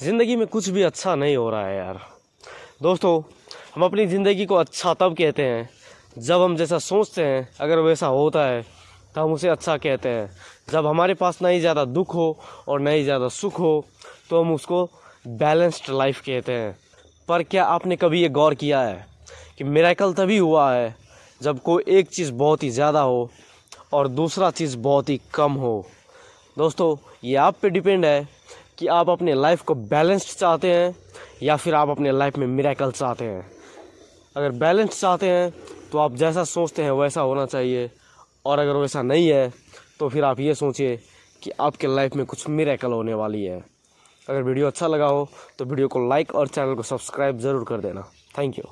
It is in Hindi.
ज़िंदगी में कुछ भी अच्छा नहीं हो रहा है यार। दोस्तों, हम अपनी ज़िंदगी को अच्छा तब कहते हैं, जब हम जैसा सोचते हैं, अगर वैसा होता है तो हम उसे अच्छा कहते हैं। जब हमारे पास ना ही ज़्यादा दुख हो और ना ही ज़्यादा सुख हो तो हम उसको बैलेंस्ड लाइफ कहते हैं। पर क्या आपने कभी ये गौर किया है कि मेराकल तभी हुआ है जब कोई एक चीज़ बहुत ही ज़्यादा हो और दूसरा चीज़ बहुत ही कम हो? दोस्तों, ये आप पे डिपेंड है कि आप अपने लाइफ को बैलेंस्ड चाहते हैं या फिर आप अपने लाइफ में मिराकल चाहते हैं। अगर बैलेंस चाहते हैं तो आप जैसा सोचते हैं वैसा होना चाहिए। और अगर वैसा नहीं है तो फिर आप ये सोचिए कि आपके लाइफ में कुछ मिरेकल होने वाली है। अगर वीडियो अच्छा लगा हो तो वीडियो को लाइक और चैनल को सब्सक्राइब ज़रूर कर देना। Thank you